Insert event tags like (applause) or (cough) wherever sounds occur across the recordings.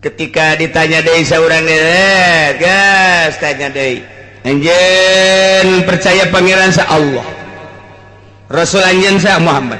ketika ditanya dari seorang nenek, eh, gas tanya dari Anjen percaya pangeran sa Allah. Rasul Anjen sa Muhammad.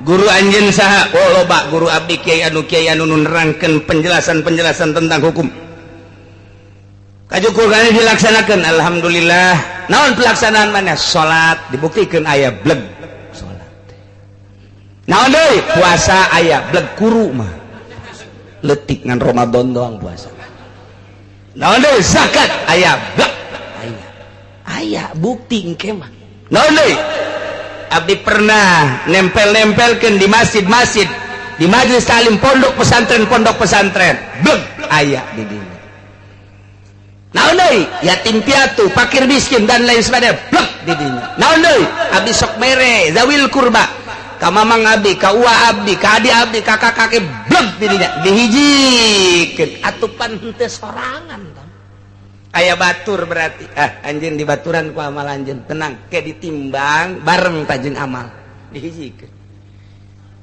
Guru Anjen sa oh loba guru abdi Kiai anu Kiai anu nerangkan penjelasan-penjelasan tentang hukum. Kajukurkan dilaksanakan Alhamdulillah. Naon pelaksanaan mana? Salat dibuktikan ayah bleg. Salat naon deui puasa ayah bleg kuru mah letik dengan Ramadan doang puasa. Naon deui zakat aya aya aya bukti engke mah naon deui abdi pernah nempel-nempelkeun di masjid-masjid di majelis talim pondok pesantren pondok pesantren. Beg aya di dieu naon deui yatim piatu fakir miskin dan lain sebagainya. Bleg di dieu naon deui abdi sok mere zawil kurba. Mamang Abdi kau Abdi Kadi Abdi kakak kakek dihijituh sorangan aya Batur berarti. Ah, anjing di baturan ku amal anjing tenang ke ditimbang bareng tajeng amal. Dihijikan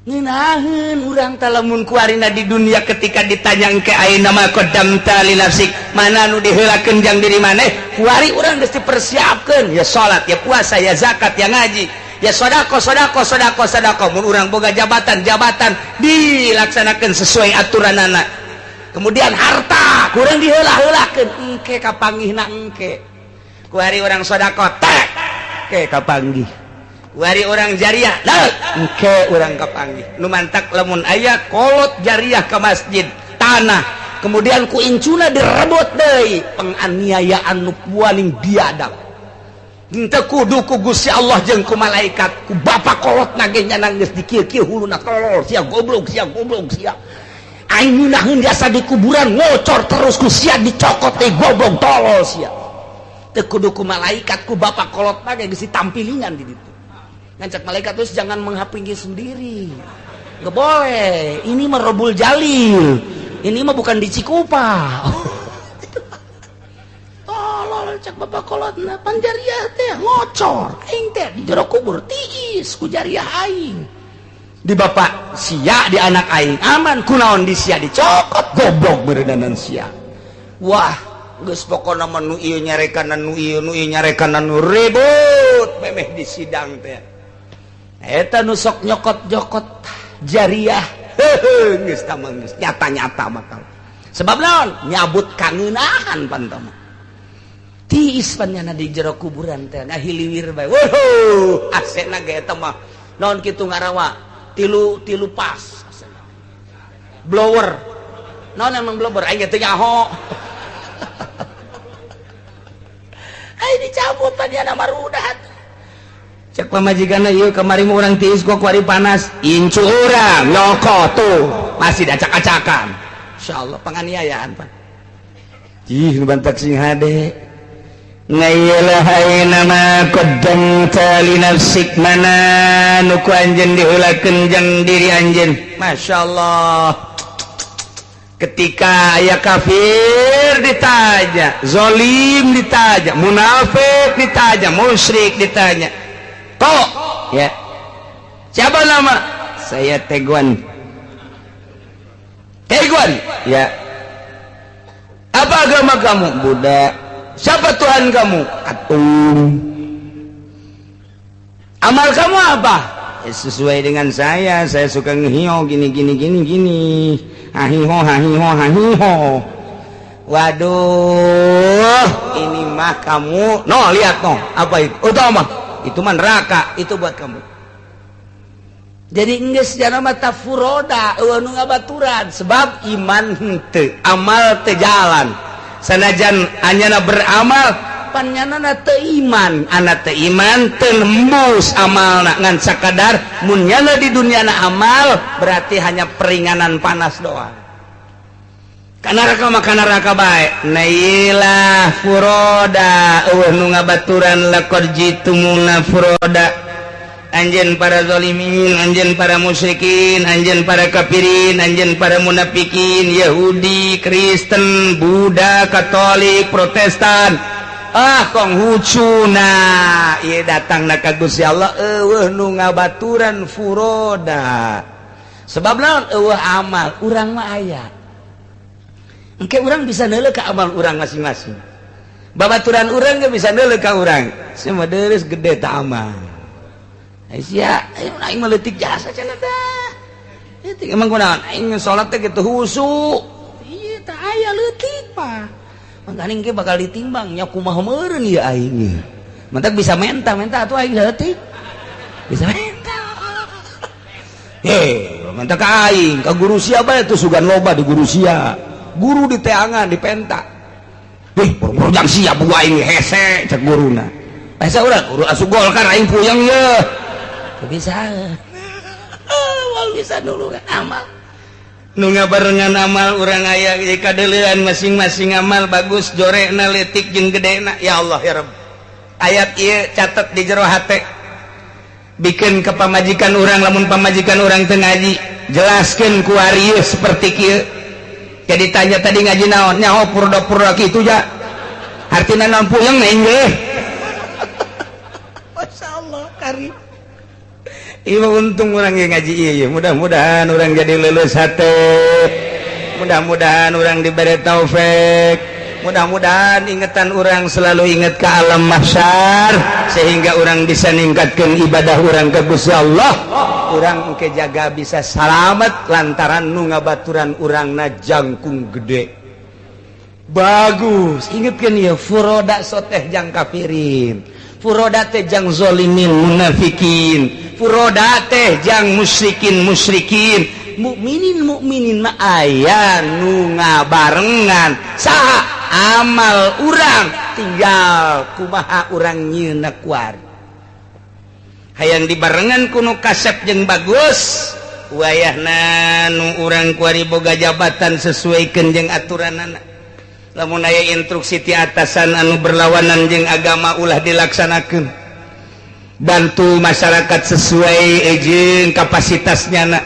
Ninahin urang talamun kuarina di dunia ketika ditanyang ke air nama kodam tali nafsik? Mana nu dihela jang diri mana kuari urang mesti persiapkan ya salat ya puasa ya zakat ya ngaji. yashodaqahodaqahodaqahodaqo orang boga jabatan jabatan. Dilaksanakan sesuai aturan anak. Kemudian harta. Kurang dihelah-helahkan. Engke kapanggih na engke. Kuari orang sodako tek. Ke kapanggih. Kuari orang jariah engke orang Nu mantak lemun ayah kolot jariah ke masjid tanah. Kemudian ku incuna direbut deh penganiayaan nu paling biadab kudu si Allah jengku malaikat ku bapak kolot nagenya nangis dikir-kir hulu nak kolor. Siap goblok siap goblok siap aing munahun biasa di kuburan ngocor terus ku siap dicokot teh goblok tolol siap tekudu ku malaikat ku bapak kolot nage gisi tampilingan di situ ngancak malaikat terus jangan menghapingi sendiri. Gak boleh. Ini merobul jalil. Ini mah bukan di Cikupa. (laughs) cek babakolot na panjariah teh ngocor. Aing teh di jero kubur tiis ku jariah aing. Di bapak sia di anak aing aman kunaon di sia dicokot. Goblok berendanan sia. Wah geus pokona menu ieu nyarekan nu ieu nu ieu nyarekan nu ribut. Memeh di sidang teh. Eta nu sok nyokot-jokot jariah. Geus tamang geus. Nyata-nyata mah sebab naon? Nyabut kangenahan pantama tiispannya di jero kuburan teh nah hiliwir bae wuh asena ge eta mah. Naon kitu ngarawa? Tilu tilu pas blower. Naon emang blower? Aing teh nyaho. (laughs) Ai dicabut tadi ada marudat cek pemajikan ieu iya, kemari mau orang tiis kok kuari panas. Incu urang loko tuh. Masih dacak-acakan insyaallah penganiayaan pak. Ih, bantak sing hade. nama nafsik mana nuku anjen dihula kenjang diri anj Masya Allah ketika aya kafir ditanya zolim ditanya munafik ditanya musyrik ditanya kok ya siapa nama saya Teguan Teguan ya apa agama kamu Buddha siapa Tuhan kamu? Atung amal kamu apa? Ya, sesuai dengan saya. Saya suka ngehiho gini gini gini gini. Hahiho hahiho hahiho. Waduh ini mah kamu. No lihat no. Apa itu? Oh mah itu mah neraka. Itu buat kamu. Jadi enggak sejarah mata furoda ngabaturan. Sebab iman te amal te jalan sanajan anyana beramal pannyana iman. anak iman tembus amal ngan sakadar munyana di dunia na amal berarti hanya peringanan panas doang. Kanaraka makan neraka baik nailah furoda. Uh nu ngabaturan lekor jitumuna furoda. anjen para zolimin anjen para musyrikin anjen para kafirin anjen para munafikin Yahudi Kristen Buddha Katolik Protestan. Ah kong hucuna Iye datang na kagus ya Allah. Eueuh nu ngabaturan furoda. Sebab naon? Eueuh amal. Urang mah aya engke urang bisa neuleuh ka amal urang masing-masing. Babaturan urang ge bisa neuleuh ka urang. Semua deres gede ta amal. meletik jasa emang salat letik bakal ditimbangnya aku mau ya aing mantap bisa menta menta atuh aing leutik. bisa menta Heh, mantap ke aing ke guru siapa itu sugan loba di guru sia. Guru di teangan di penta. Heh purpurjang siap buah aing hese cek guruna hese urang guru asu golkar aing puyeng ya bisa. Ah, bisa dulu amal. Nunga barengan amal orang aya kadean masing-masing amal bagus jorek naletik jeung gede na ya Allah ya Rabb ayat ieu catat di jero hate. Bikin ke pamajikan orang lamun pamajikan orang teu ngaji jelaskeun ku ari seperti kieu. Jadi tanya tadi ngaji naon? Nyaho purda-purda kitu ja. Artina nampuyeng nggih (laughs) Masyaallah karim. Ibu untung orang yang ngaji iya mudah-mudahan orang jadi lulus sate mudah-mudahan orang diberi taufik. Mudah-mudahan ingatan orang selalu ingat ke alam mahsyar sehingga orang bisa meningkatkan ibadah orang ke Gusti Allah. Orang ke jaga bisa selamat lantaran nu ngabaturan orang na jangkung gede. Bagus. Ingatkan ya furoda soteh jang kafirin. Furoda teh jang zolimin munafikin. furoda teh jang musrikin musrikin mukminin mukminin aya nu ngabarengan. Saha amal urang tinggal kumaha urang nyenakwar hayang dibarengan kuno kasep jeung bagus. Wayahna nu urang kuari boga jabatan sesuaikan jeung aturan anak lamun aya instruksi ti atasan anu berlawanan jeung agama ulah dilaksanakan bantu masyarakat sesuai ejin kapasitasnya anak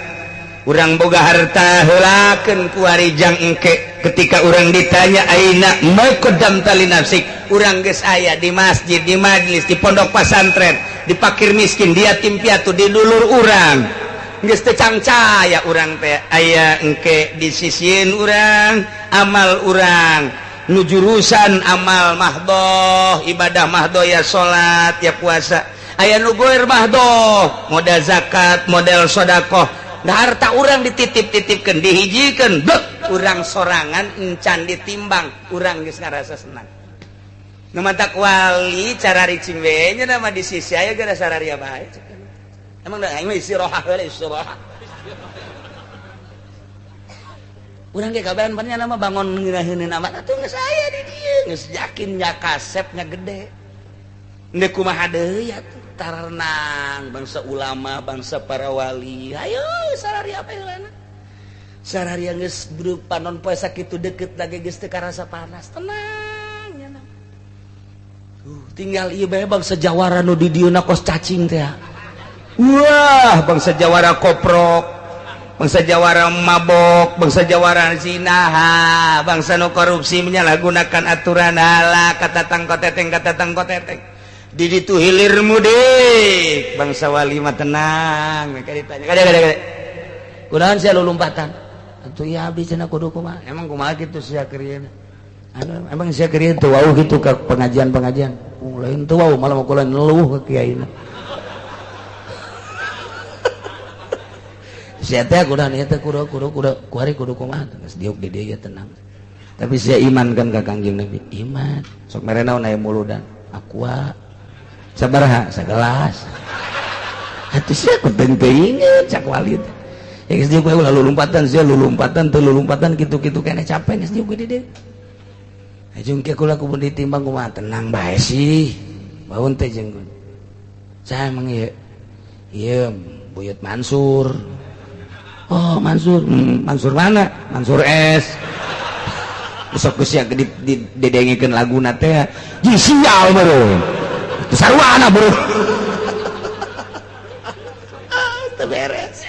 urang boga harta helaken kuarijang engke. Ketika orang ditanya aina maukedam tali nafsik? Urang ges aya di masjid di majlis di pondok pesantren di pakir miskin dia tim piatu di dulur urang. Ges tecangcaya urang teh aya engke disisiin urang amal urang. Nu jurusan amal mahdoh ibadah mahdoh ya sholat ya puasa. Aya nu goer mahdoh modal zakat model sodakoh. Harta orang dititip-titipkan dihijikan. Kurang sorangan encan ditimbang kurang rasa senang. Mata wali cara nya nama di sisi aya gara sararia baik emang istirahat istirahat urang ge kabaran banyak nama bangun ngirahin nama atuh geus saya di dieu geus yakin nya kasepnya gede. Ndek kumaha deui atuh tarenang bangsa ulama bangsa parawali Ayo non itu deket lagi rasa panas. Tenang uh, tinggal iba bangsa Jawara nu di diuna kos cacing teh Wah bangsa Jawara koprok bangsa Jawara mabok bangsa Jawara zinaha bangsa nu korupsi menyalahgunakan aturan hala kata tangkoteteng kata tangkoteteng did itu hilir mudik. Bangsa Walima tenang. Kudahan saya lulumpatan itu ya habis cina kudu kuma emang kuma gitu saya kerjain emang saya kerjain tuh wow gitu ke pengajian pengajian uh, lain tuh wow malam aku lain ngeluh ke kiai saya (laughs) teh kudahan ya teh kudu kudu kudu kuari kudu kuma terus diuk di dia tenang. Tapi saya imankan ke kangjeng nabi? Iman. Sok mereka naik muludan. Aqua ah, sabaraha sagelas. Hati sih aku teu inget cak walid. Ya geus lalu ulah lulumpatan lalu lulumpatan teu lulumpatan kitu-kitu kena capek geus gue gede ajung ke kula kubun ditimbang kumaha tenang bae sih. Baun teh jeung saya emang ieu ieu buyut Mansur. Oh Mansur hmm, Mansur mana? Mansur S. Besok geus di, di, didengikeun lagu teh jeung sial baru. Sarwana bro. Beres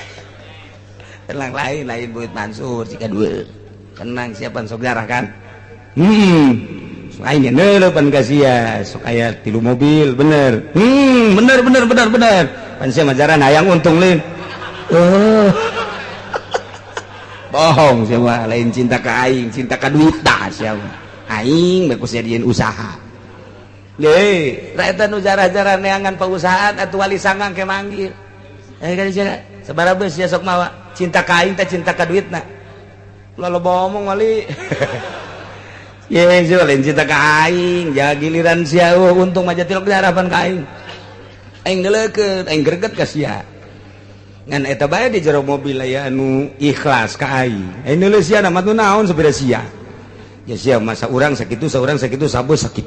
tenang lain lain buat Mansur jika dua tenang siapa saudara kan? Hmm. Lainnya nelo pan kasia sok aya tilu mobil bener. Hmm bener bener bener bener. Pan sia majaran hayang untung lin. Oh. Bohong semua lain cinta kaing cinta ka duit aing jadiin usaha jarah-jarangan pengusahaan atau wali sanggang ke manggil. Besok mawa cinta kain tak cinta ka duit lalu omong wali. (laughs) Cinta kain ya giliran si untung aja tilok harapan kain Aing. Aing greget ke sia. Ngan eta bae di jero mobil ya anu ikhlas ka aing. Aing nama naon sepeda sia? siap masa orang sakit seorang sakit sabo sakit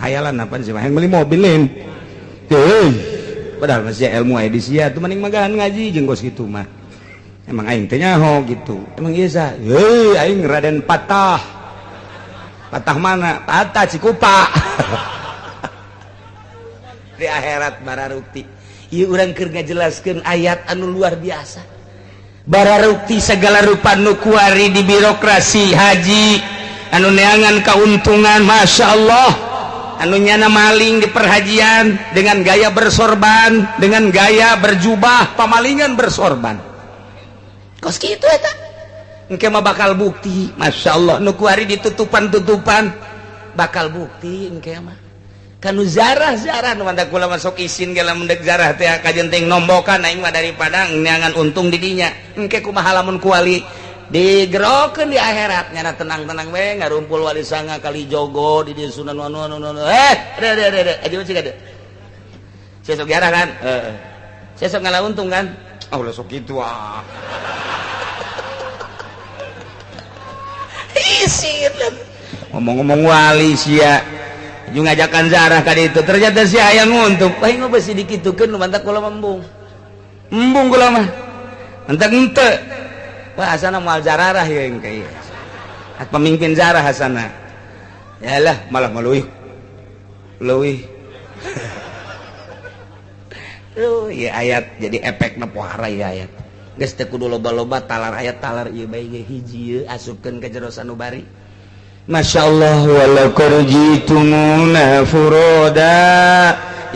hayalan apa sih yang beli mobil lain. Tuh padahal masih ilmu edisi ya tuh mending magahan ngaji jenggos gitu mah. Emang aing tanya ho gitu. Emang iya sa? Hei aing raden patah. Patah mana? Patah cikupa. (laughs) Di akhirat bara rukti. Iya orang kerja jelaskan ayat anu luar biasa. bararukti segala rupa nukuari di birokrasi haji anu neangan keuntungan Masya Allah. Anunyana maling di perhajian dengan gaya bersorban dengan gaya berjubah pamalingan bersorban. Kos gitu eta. Engke mah bakal bukti Masya Allah. Nukuari ditutupan-tutupan bakal bukti engke mah. kan zarah-zarah kula masuk isin gala mendek zarah teh kajenting nombokan aing mah daripada nyangan untung didinya engke kumaha lamun kuali. Digerokeun di akhirat nyana tenang-tenang we ngarumpul wali sanga kali jogo di dieu sunan wanu wanu wanu eh ada ada ada aja mah cik ada sesok jarah kan? Heeh. Sesok ngalah untung kan? Oh lah sok kitu ah. (laughs) Isin. Ngomong-ngomong wali sia. ngajakan zarah ka itu ternyata si ayam untuk paling ngobrol sedikit tuh kan mantak kula membung membung kula mah mantak ente. Wah Hasan mau zarah ya yang at pemimpin zarah Hasan ya lah malah meluih. Luih lu (laughs) oh, ya ayat jadi efek napohara ya ayat. Guys kudu loba-loba talar ayat talar iya baik hiji asupkan ke jerosan ubari Masya Allah walaujiuna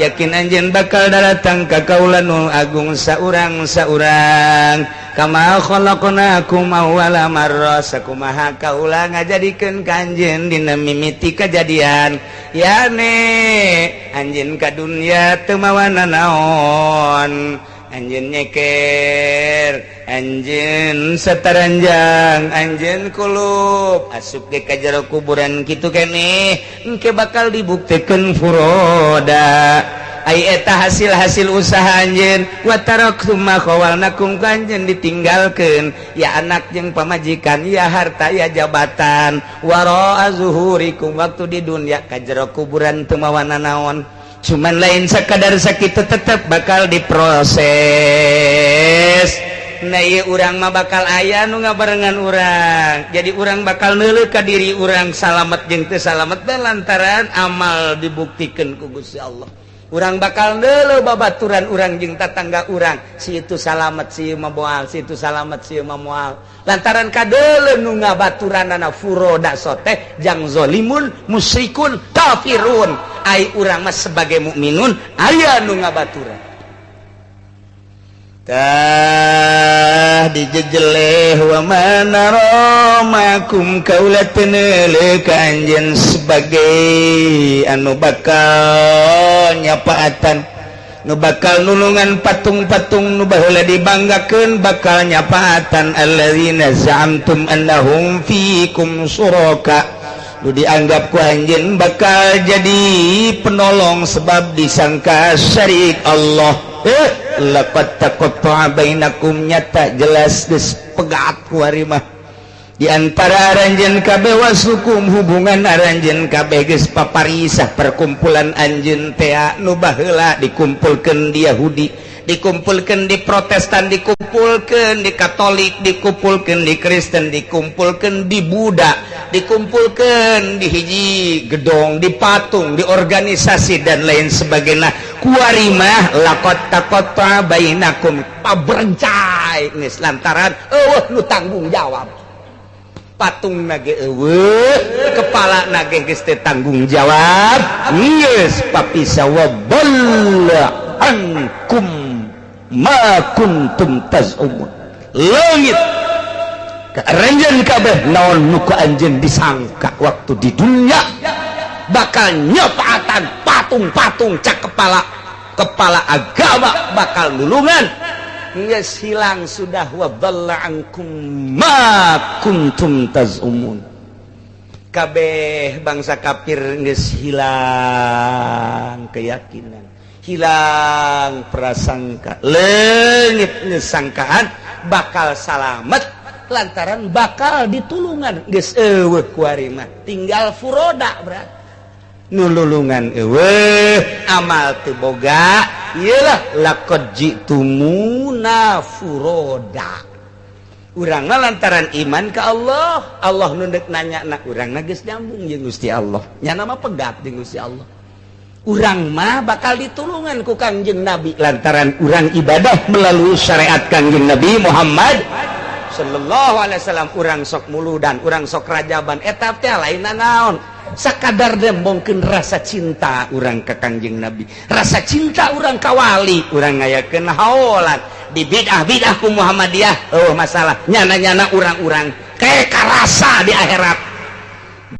yakin anjen bakal datang ka kaulan nu Agung saurang saurang. Kamalakku mauwala marku maha kaula nga jadikan kanjen dina mimiti kejadian yane anjin ka dunia temawana naon? Anjin nyeker. anjin seteranjang anjinkulup asup ke kaj jero kuburan gitu kene engke bakal dibuktikan furoda. Ayeta hasil-hasil usaha anjin watarokmawal nakum kanjen ditinggalkan ya anak yang pemajikan ya harta ya jabatan. Waro azuhurikum waktu di dunia kajjaro kuburan temawana naon. Cuman lain sekadar sakit tetap bakal diproses. Nah urang mah bakal ayah nu nga barengan urang. Jadi urang bakal neleka diri urang salamet jengte salamet lantaran amal dibuktikan kugus Gusti Allah. Urang bakal nele babaturan urang jeng tatangga urang si itu salamet si maboal si itu salamet si mamual lantaran kadele nu ngabaturan anak furoda soteh jang zolimun musyrikun kafirun. Ai urang mah sebagai mukminun ayah nu ngabaturan tah dijejele wamana Romakum kaula penele kanjen sebagai anu bakal nyapaatan. Nu bakal nulungan patung-patung nu baheula dibanggakeun bakal nyapaatan. Alladzina za'amtum annahum fiikum suraka. Nu dianggap ku anjeun bakal jadi penolong sebab disangka syarik Allah. eh lekot takut bainakum nyata jelas geus pegat ku ari mah. Di antara aranjeun kabeh wasukum hubungan aranjeun kabeh geus paparisah perkumpulan anjeun teh nu baheula dikumpulkeun di Yahudi. dikumpulkan di Protestan dikumpulkan di Katolik dikumpulkan di Kristen dikumpulkan di Buddha dikumpulkan di hiji gedong di patung di organisasi dan lain sebagainya. Kuarimah lakot takota bainakum pabercai geus lantaran eueuh nu tanggung jawab. Patung nage eueuh kepala nage geus teu tanggung jawab. Geus papisawaballa ankum. makuntumtazmun langit. Kerenjen kabeh naon nuka anjen disangka waktu di dunia bakal nyopaatan patung-patung cak kepala kepala agama bakal nulungan. Yes hilang sudah wa ankum ma kuntum tazumun. Kabeh bangsa kafir geus hilang keyakinan. hilang prasangka. Legitnya sangkaan bakal salamet. Lantaran bakal ditulungan geus eueuh guys tinggal furoda berat. Nululungan eueuh amal teboga ialah laqad jitumuna furoda. Uranglah lantaran iman ke Allah. Allah nundek nanya nak urang geus nyambung jeung Gusti Allah. Nya nama pegat jeung Gusti Allah. urang mah bakal ditulungan ku Kangjeng Nabi. Lantaran urang ibadah melalui syariat Kangjeng Nabi Muhammad Shallallahu Alaihi urang sok mulu dan urang sok rajaban. Etapnya lain naon? Sakadar dembongken rasa cinta urang ke Kangjeng Nabi. Rasa cinta urang kawali urang ngayaken halan di bid'ah bid'ahku Muhammadiyah Oh masalah. Nyana-nyana urang-urang. Kayak karasa di akhirat.